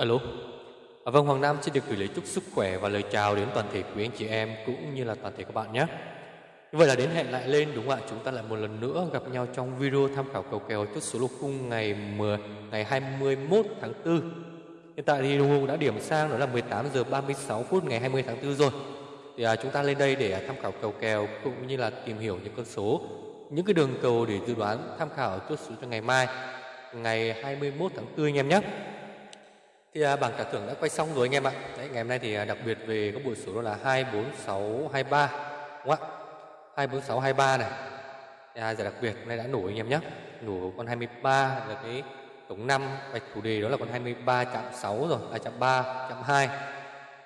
Alo. À, vâng, Hoàng Nam xin được gửi lời chúc sức khỏe và lời chào đến toàn thể quý anh chị em cũng như là toàn thể các bạn nhé. Như vậy là đến hẹn lại lên đúng không ạ? Chúng ta lại một lần nữa gặp nhau trong video tham khảo cầu kèo chốt số lô khung ngày 10 ngày 21 tháng 4. Hiện tại thì đồng hồ đã điểm sang đó là 18 giờ 36 phút ngày 20 tháng 4 rồi. Thì à, chúng ta lên đây để à, tham khảo cầu kèo cũng như là tìm hiểu những con số, những cái đường cầu để dự đoán tham khảo chốt số cho ngày mai ngày 21 tháng 4 anh em nhé. Thì à, bảng trả thưởng đã quay xong rồi anh em ạ. Đấy, ngày hôm nay thì à, đặc biệt về các bộ số đó là 24623 đúng không ạ? 24623 này. À, giải đặc biệt hôm nay đã nổi anh em nhé. Nổ con 23 là cái tổng 5 bạch thủ đề đó là con 23 chạm 6 rồi, à chạm 3, chạm 2.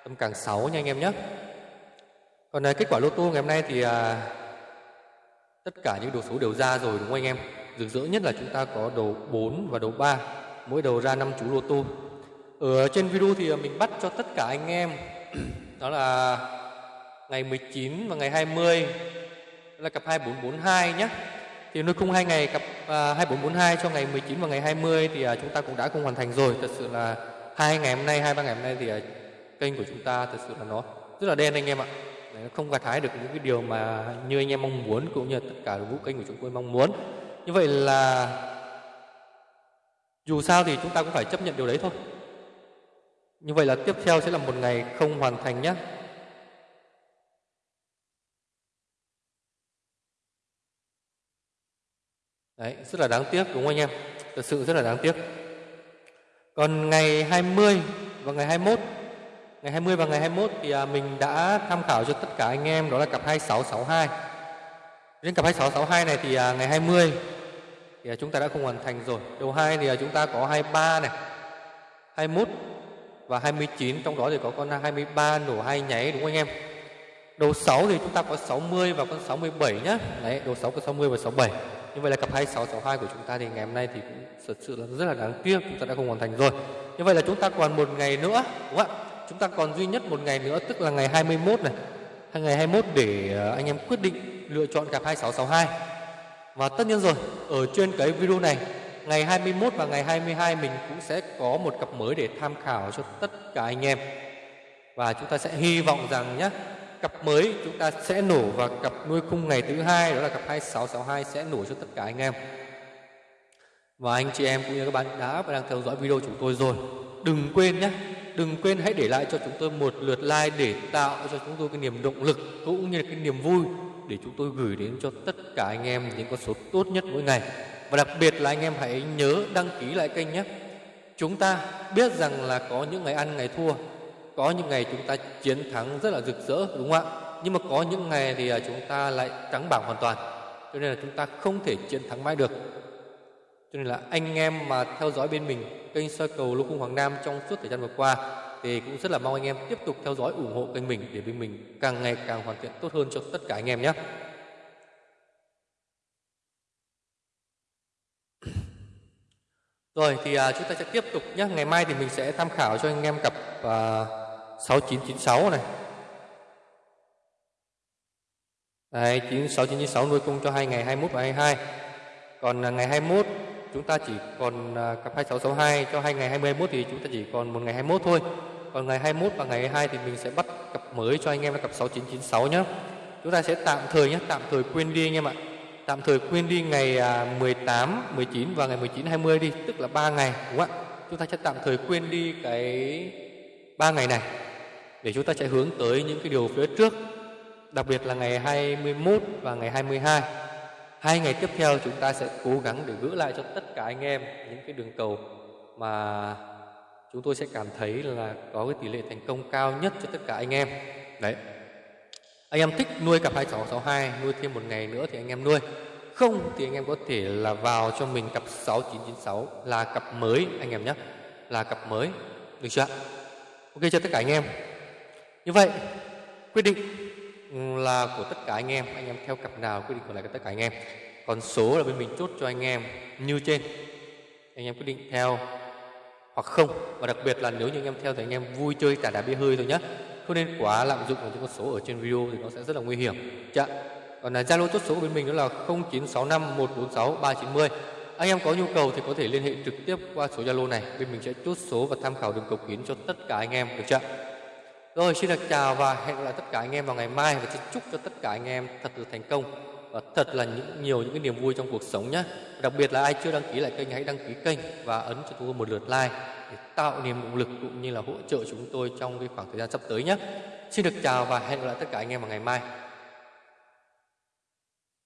Tâm càng 6 nha anh em nhé. Còn à, kết quả lô tô ngày hôm nay thì à, tất cả những đồ số đều ra rồi đúng không anh em? Rực rỡ nhất là chúng ta có đầu 4 và đầu 3, mỗi đầu ra 5 chú lô tô ở trên video thì à, mình bắt cho tất cả anh em đó là ngày 19 và ngày 20 là cặp 2442 nhé. Thì nuôi khung hai ngày cặp à, 2442 cho ngày 19 và ngày 20 thì à, chúng ta cũng đã không hoàn thành rồi. Thật sự là hai ngày hôm nay, hai ba ngày hôm nay thì à, kênh của chúng ta thật sự là nó rất là đen anh em ạ. Nó không gặt hái được những cái điều mà như anh em mong muốn cũng như tất cả vũ kênh của chúng tôi mong muốn. Như vậy là dù sao thì chúng ta cũng phải chấp nhận điều đấy thôi. Như vậy là tiếp theo sẽ là một ngày không hoàn thành nhé. Đấy, rất là đáng tiếc đúng không anh em? Thật sự rất là đáng tiếc. Còn ngày 20 và ngày 21 Ngày 20 và ngày 21 thì à, mình đã tham khảo cho tất cả anh em đó là cặp 2662 Đến cặp 2662 này thì à, ngày 20 thì à, chúng ta đã không hoàn thành rồi Đầu 2 thì chúng ta có 23 này 21 và 29 trong đó thì có con 23 nổ hai nháy, đúng không anh em? Đầu 6 thì chúng ta có 60 và con 67 nhá. Đấy, đầu 6 có 60 và 67 như vậy là cặp 2662 của chúng ta thì ngày hôm nay thì cũng thật sự là rất là đáng tiếc, chúng ta đã không hoàn thành rồi. Như vậy là chúng ta còn một ngày nữa, đúng không ạ? Chúng ta còn duy nhất một ngày nữa, tức là ngày 21 này. Hay ngày 21 để ờ, anh em quyết định lựa chọn cặp 2662 và tất nhiên rồi, ở trên cái video này ngày 21 và ngày 22 mình cũng sẽ có một cặp mới để tham khảo cho tất cả anh em. Và chúng ta sẽ hy vọng rằng nhé, cặp mới chúng ta sẽ nổ và cặp nuôi khung ngày thứ hai đó là cặp 2662 sẽ nổ cho tất cả anh em. Và anh chị em cũng như các bạn đã và đang theo dõi video chúng tôi rồi. Đừng quên nhé, đừng quên hãy để lại cho chúng tôi một lượt like để tạo cho chúng tôi cái niềm động lực cũng như là cái niềm vui để chúng tôi gửi đến cho tất cả anh em những con số tốt nhất mỗi ngày. Và đặc biệt là anh em hãy nhớ đăng ký lại kênh nhé. Chúng ta biết rằng là có những ngày ăn ngày thua, có những ngày chúng ta chiến thắng rất là rực rỡ đúng không ạ? Nhưng mà có những ngày thì à, chúng ta lại trắng bảng hoàn toàn. Cho nên là chúng ta không thể chiến thắng mãi được. Cho nên là anh em mà theo dõi bên mình kênh soi cầu lô cung Hoàng Nam trong suốt thời gian vừa qua thì cũng rất là mong anh em tiếp tục theo dõi ủng hộ kênh mình để bên mình càng ngày càng hoàn thiện tốt hơn cho tất cả anh em nhé. Rồi thì à, chúng ta sẽ tiếp tục nhé. Ngày mai thì mình sẽ tham khảo cho anh em cặp à, 6996 này. Đấy, 6996 nuôi cung cho hai ngày 21 và 22. Còn à, ngày 21 chúng ta chỉ còn à, cặp 2662 cho hai ngày 20 21 thì chúng ta chỉ còn một ngày 21 thôi. Còn ngày 21 và ngày 22 thì mình sẽ bắt cặp mới cho anh em là cặp 6996 nhé. Chúng ta sẽ tạm thời nhé, tạm thời quên đi anh em ạ tạm thời quên đi ngày à, 18, 19 và ngày 19 20 đi, tức là 3 ngày đúng không ạ? Chúng ta sẽ tạm thời quên đi cái 3 ngày này để chúng ta sẽ hướng tới những cái điều phía trước, đặc biệt là ngày 21 và ngày 22. Hai ngày tiếp theo chúng ta sẽ cố gắng để gỡ lại cho tất cả anh em những cái đường cầu mà chúng tôi sẽ cảm thấy là có cái tỷ lệ thành công cao nhất cho tất cả anh em. Đấy, anh em thích nuôi cặp 2662 nuôi thêm một ngày nữa thì anh em nuôi không, thì anh em có thể là vào cho mình cặp 6996 là cặp mới, anh em nhé, là cặp mới, được chưa ok, cho tất cả anh em. Như vậy, quyết định ừ, là của tất cả anh em. Anh em theo cặp nào quyết định của lại tất cả anh em. Còn số là bên mình chốt cho anh em như trên. Anh em quyết định theo hoặc không. Và đặc biệt là nếu như anh em theo thì anh em vui chơi cả đá bia hơi thôi nhé. Không nên quá lạm dụng vào những con số ở trên video thì nó sẽ rất là nguy hiểm. Chạ còn là zalo chốt số của bên mình đó là 0965 146 390 anh em có nhu cầu thì có thể liên hệ trực tiếp qua số Zalo này. Bên mình sẽ chốt số và tham khảo đường cầu kiến cho tất cả anh em, được chưa? Rồi, xin được chào và hẹn gặp lại tất cả anh em vào ngày mai và xin chúc cho tất cả anh em thật là thành công và thật là những, nhiều những cái niềm vui trong cuộc sống nhé. Đặc biệt là ai chưa đăng ký lại kênh hãy đăng ký kênh và ấn cho tôi một lượt like để tạo niềm động lực cũng như là hỗ trợ chúng tôi trong cái khoảng thời gian sắp tới nhé. Xin được chào và hẹn gặp lại tất cả anh em vào ngày mai.